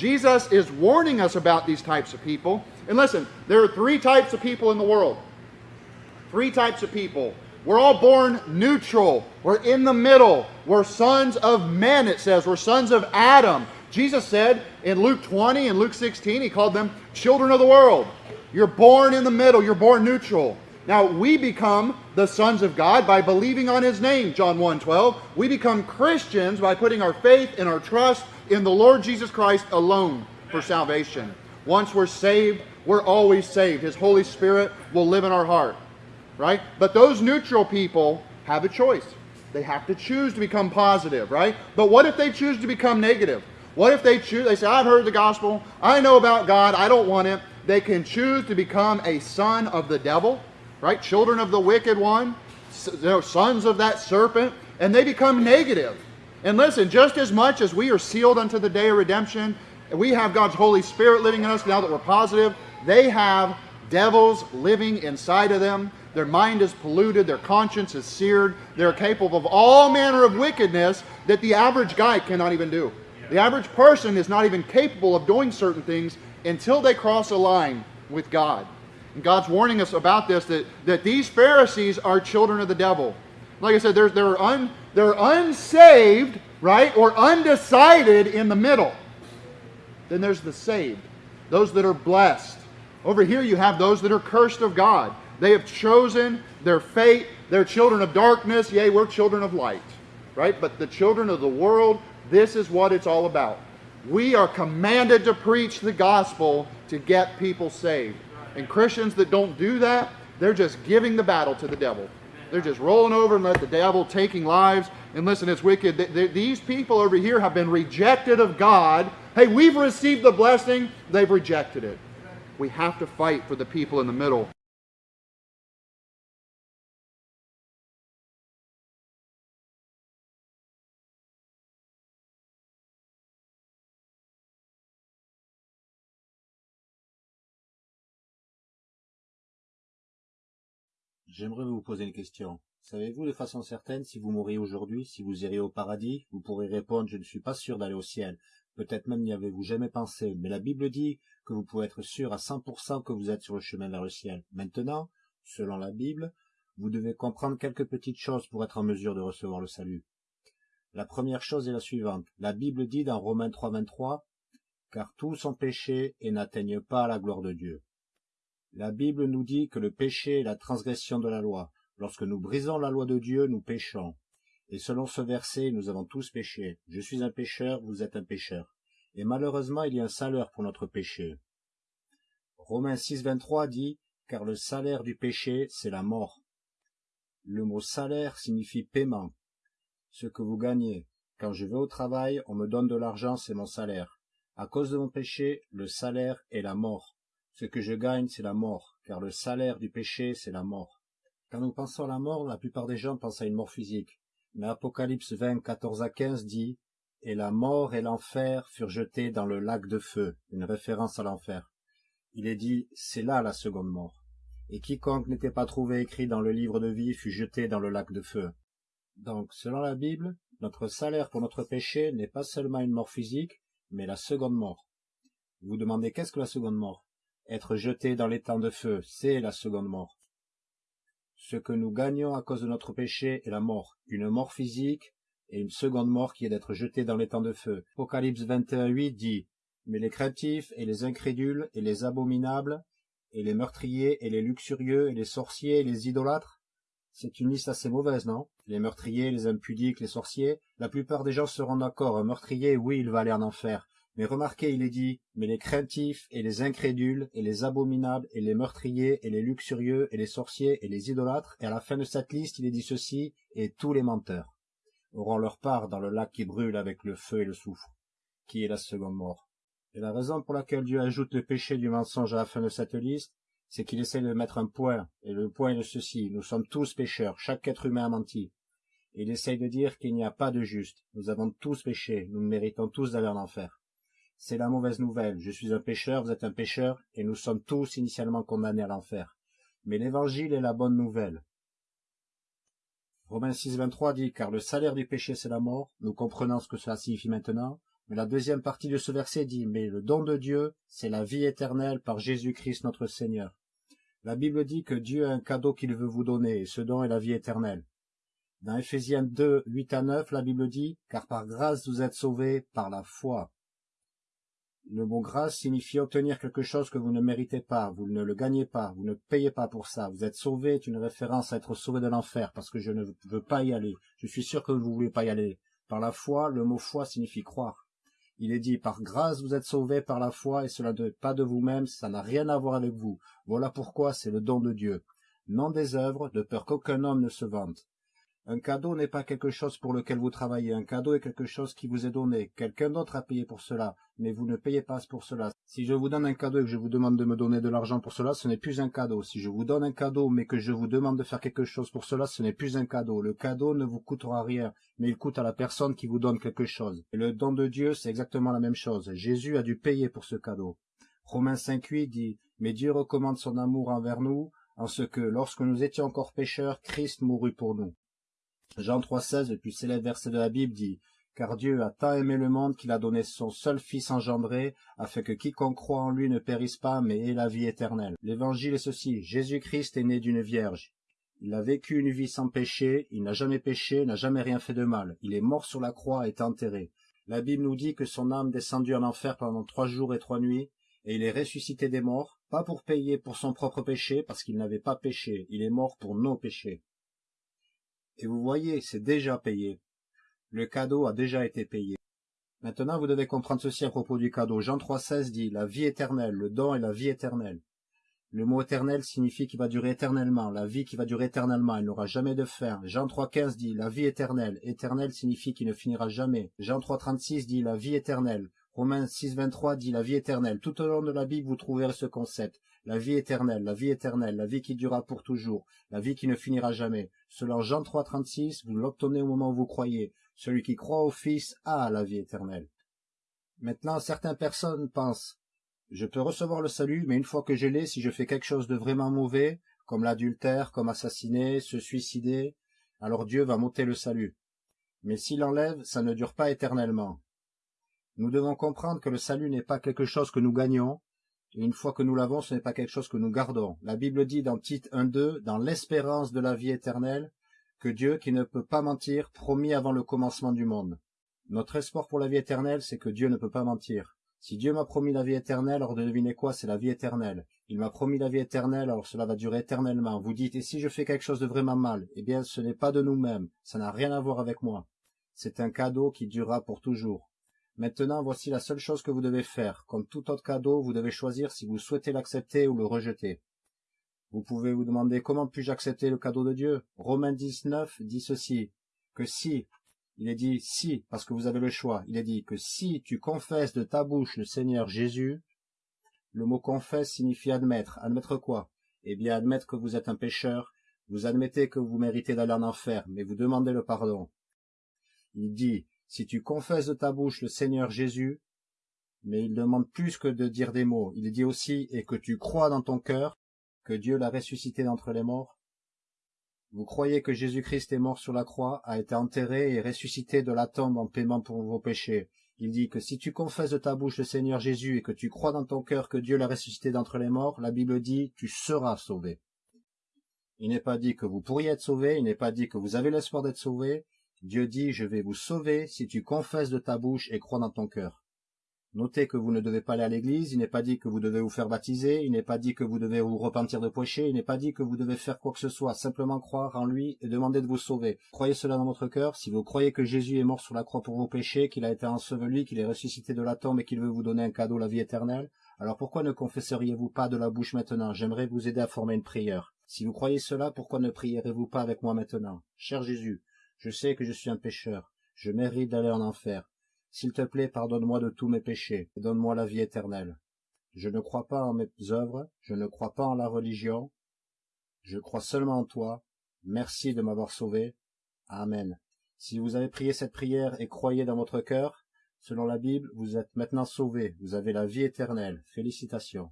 Jesus is warning us about these types of people. And listen, there are three types of people in the world. Three types of people. We're all born neutral. We're in the middle. We're sons of men, it says. We're sons of Adam. Jesus said in Luke 20 and Luke 16, he called them children of the world. You're born in the middle, you're born neutral. Now, we become the sons of God by believing on his name, John 1 12. We become Christians by putting our faith and our trust in the Lord Jesus Christ alone for salvation. Once we're saved, we're always saved. His Holy Spirit will live in our heart, right? But those neutral people have a choice. They have to choose to become positive, right? But what if they choose to become negative? What if they choose, they say, I've heard the gospel, I know about God, I don't want it. They can choose to become a son of the devil, right? Children of the wicked one, sons of that serpent, and they become negative. And listen, just as much as we are sealed unto the day of redemption, we have God's Holy Spirit living in us now that we're positive, they have devils living inside of them. Their mind is polluted, their conscience is seared, they're capable of all manner of wickedness that the average guy cannot even do. The average person is not even capable of doing certain things until they cross a line with God. And God's warning us about this that, that these Pharisees are children of the devil. Like I said, they're, they're, un, they're unsaved, right, or undecided in the middle. Then there's the saved, those that are blessed. Over here, you have those that are cursed of God. They have chosen their fate. They're children of darkness. Yea, we're children of light, right? But the children of the world, this is what it's all about. We are commanded to preach the gospel to get people saved. And Christians that don't do that, they're just giving the battle to the devil. They're just rolling over and let the devil taking lives. And listen, it's wicked. These people over here have been rejected of God. Hey, we've received the blessing. They've rejected it. We have to fight for the people in the middle. J'aimerais vous poser une question. Savez-vous de façon certaine si vous mourriez aujourd'hui, si vous iriez au paradis? Vous pourrez répondre Je ne suis pas sûr d'aller au ciel. Peut-être même n'y avez-vous jamais pensé, mais la Bible dit que vous pouvez être sûr à 100% que vous êtes sur le chemin vers le ciel. Maintenant, selon la Bible, vous devez comprendre quelques petites choses pour être en mesure de recevoir le salut. La première chose est la suivante. La Bible dit dans Romains 3.23 Car tous sont péchés et n'atteignent pas la gloire de Dieu. La Bible nous dit que le péché est la transgression de la loi. Lorsque nous brisons la loi de Dieu, nous péchons. Et selon ce verset, nous avons tous péché. Je suis un pécheur, vous êtes un pécheur. Et malheureusement, il y a un salaire pour notre péché. Romains 6, 23 dit, car le salaire du péché, c'est la mort. Le mot salaire signifie paiement. Ce que vous gagnez. Quand je vais au travail, on me donne de l'argent, c'est mon salaire. À cause de mon péché, le salaire est la mort. Ce que je gagne, c'est la mort, car le salaire du péché, c'est la mort. Quand nous pensons à la mort, la plupart des gens pensent à une mort physique. Mais Apocalypse 20, 14 à 15 dit Et la mort et l'enfer furent jetés dans le lac de feu, une référence à l'enfer. Il est dit C'est là la seconde mort. Et quiconque n'était pas trouvé écrit dans le livre de vie fut jeté dans le lac de feu. Donc, selon la Bible, notre salaire pour notre péché n'est pas seulement une mort physique, mais la seconde mort. Vous demandez qu'est-ce que la seconde mort? Être jeté dans les temps de feu, c'est la seconde mort. Ce que nous gagnons à cause de notre péché est la mort, une mort physique et une seconde mort qui est d'être jeté dans les temps de feu. Apocalypse 21.8 dit Mais les craintifs et les incrédules et les abominables et les meurtriers et les luxurieux et les sorciers et les idolâtres c'est une liste assez mauvaise, non? Les meurtriers, les impudiques, les sorciers, la plupart des gens seront d'accord. Un meurtrier, oui, il va aller en enfer. Mais remarquez, il est dit, mais les craintifs et les incrédules et les abominables et les meurtriers et les luxurieux et les sorciers et les idolâtres, et à la fin de cette liste, il est dit ceci, et tous les menteurs auront leur part dans le lac qui brûle avec le feu et le soufre, qui est la seconde mort? Et la raison pour laquelle Dieu ajoute le péché du mensonge à la fin de cette liste, c'est qu'il essaie de mettre un point, et le point est de ceci, nous sommes tous pécheurs, chaque être humain a menti. il essaye de dire qu'il n'y a pas de juste, nous avons tous péché, nous méritons tous d'aller en enfer. C'est la mauvaise nouvelle. Je suis un pécheur, vous êtes un pécheur, et nous sommes tous initialement condamnés à l'enfer. Mais l'évangile est la bonne nouvelle. Romains 6, 23 dit, car le salaire du péché c'est la mort, nous comprenons ce que cela signifie maintenant. Mais la deuxième partie de ce verset dit, mais le don de Dieu, c'est la vie éternelle par Jésus-Christ notre Seigneur. La Bible dit que Dieu a un cadeau qu'il veut vous donner, et ce don est la vie éternelle. Dans Ephésiens 2, 8 à 9, la Bible dit, car par grâce vous êtes sauvés par la foi. Le mot grâce signifie obtenir quelque chose que vous ne méritez pas, vous ne le gagnez pas, vous ne payez pas pour ça. Vous êtes sauvé est une référence à être sauvé de l'enfer, parce que je ne veux pas y aller. Je suis sûr que vous ne voulez pas y aller. Par la foi, le mot foi signifie croire. Il est dit, par grâce vous êtes sauvés par la foi, et cela ne pas de vous-même, ça n'a rien à voir avec vous. Voilà pourquoi c'est le don de Dieu. Non des œuvres, de peur qu'aucun homme ne se vante. Un cadeau n'est pas quelque chose pour lequel vous travaillez. Un cadeau est quelque chose qui vous est donné. Quelqu'un d'autre a payé pour cela, mais vous ne payez pas pour cela. Si je vous donne un cadeau et que je vous demande de me donner de l'argent pour cela, ce n'est plus un cadeau. Si je vous donne un cadeau mais que je vous demande de faire quelque chose pour cela, ce n'est plus un cadeau. Le cadeau ne vous coûtera rien, mais il coûte à la personne qui vous donne quelque chose. Et le don de Dieu, c'est exactement la même chose. Jésus a dû payer pour ce cadeau. Romains 5.8 dit, mais Dieu recommande son amour envers nous, en ce que, lorsque nous étions encore pécheurs, Christ mourut pour nous. Jean 3,16, le plus célèbre verset de la Bible, dit Car Dieu a tant aimé le monde qu'il a donné son seul Fils engendré, afin que quiconque croit en lui ne périsse pas, mais ait la vie éternelle. L'évangile est ceci Jésus-Christ est né d'une vierge. Il a vécu une vie sans péché, il n'a jamais péché, n'a jamais rien fait de mal. Il est mort sur la croix et est enterré. La Bible nous dit que son âme descendit en enfer pendant trois jours et trois nuits, et il est ressuscité des morts, pas pour payer pour son propre péché, parce qu'il n'avait pas péché, il est mort pour nos péchés. Et vous voyez, c'est déjà payé. Le cadeau a déjà été payé. Maintenant, vous devez comprendre ceci à propos du cadeau. Jean 3,16 dit la vie éternelle, le don est la vie éternelle. Le mot éternel signifie qu'il va durer éternellement, la vie qui va durer éternellement, il n'aura jamais de fin. Jean 3,15 dit la vie éternelle, éternel signifie qu'il ne finira jamais. Jean 3,36 dit la vie éternelle. Romains 6,23 dit la vie éternelle. Tout au long de la Bible, vous trouverez ce concept la vie éternelle, la vie éternelle, la vie qui durera pour toujours, la vie qui ne finira jamais. Selon Jean 3, 36, vous l'obtenez au moment où vous croyez. Celui qui croit au Fils a la vie éternelle. Maintenant, certaines personnes pensent, je peux recevoir le salut, mais une fois que je l'ai, si je fais quelque chose de vraiment mauvais, comme l'adultère, comme assassiner, se suicider, alors Dieu va m'ôter le salut. Mais s'il enlève, ça ne dure pas éternellement. Nous devons comprendre que le salut n'est pas quelque chose que nous gagnons, une fois que nous l'avons, ce n'est pas quelque chose que nous gardons. La Bible dit dans Tite 1.2, dans l'espérance de la vie éternelle, que Dieu, qui ne peut pas mentir, promis avant le commencement du monde. Notre espoir pour la vie éternelle, c'est que Dieu ne peut pas mentir. Si Dieu m'a promis la vie éternelle, alors devinez quoi, c'est la vie éternelle. Il m'a promis la vie éternelle, alors cela va durer éternellement. Vous dites, et si je fais quelque chose de vraiment mal? Eh bien, ce n'est pas de nous-mêmes, ça n'a rien à voir avec moi. C'est un cadeau qui durera pour toujours. Maintenant, voici la seule chose que vous devez faire. Comme tout autre cadeau, vous devez choisir si vous souhaitez l'accepter ou le rejeter. Vous pouvez vous demander comment puis-je accepter le cadeau de Dieu Romains 19 dit ceci, que si, il est dit si, parce que vous avez le choix, il est dit que si tu confesses de ta bouche le Seigneur Jésus, le mot confesse signifie admettre. Admettre quoi? Eh bien, admettre que vous êtes un pécheur, vous admettez que vous méritez d'aller en enfer, mais vous demandez le pardon. Il dit, si tu confesses de ta bouche le Seigneur Jésus, mais il demande plus que de dire des mots. Il dit aussi, et que tu crois dans ton cœur que Dieu l'a ressuscité d'entre les morts. Vous croyez que Jésus-Christ est mort sur la croix, a été enterré et ressuscité de la tombe en paiement pour vos péchés. Il dit que si tu confesses de ta bouche le Seigneur Jésus et que tu crois dans ton cœur que Dieu l'a ressuscité d'entre les morts, la Bible dit, tu seras sauvé. Il n'est pas dit que vous pourriez être sauvé, il n'est pas dit que vous avez l'espoir d'être sauvé, Dieu dit, je vais vous sauver si tu confesses de ta bouche et crois dans ton cœur. Notez que vous ne devez pas aller à l'église, il n'est pas dit que vous devez vous faire baptiser, il n'est pas dit que vous devez vous repentir de péché, il n'est pas dit que vous devez faire quoi que ce soit, simplement croire en lui et demander de vous sauver. Croyez cela dans votre cœur, si vous croyez que Jésus est mort sur la croix pour vos péchés, qu'il a été enseveli, qu'il est ressuscité de la tombe et qu'il veut vous donner un cadeau, la vie éternelle, alors pourquoi ne confesseriez-vous pas de la bouche maintenant? J'aimerais vous aider à former une prière. Si vous croyez cela, pourquoi ne prierez-vous pas avec moi maintenant? Cher Jésus, je sais que je suis un pécheur, je mérite d'aller en enfer. S'il te plaît, pardonne-moi de tous mes péchés, et donne-moi la vie éternelle. Je ne crois pas en mes œuvres, je ne crois pas en la religion, je crois seulement en toi. Merci de m'avoir sauvé. Amen. Si vous avez prié cette prière et croyez dans votre cœur, selon la Bible, vous êtes maintenant sauvé, vous avez la vie éternelle. Félicitations.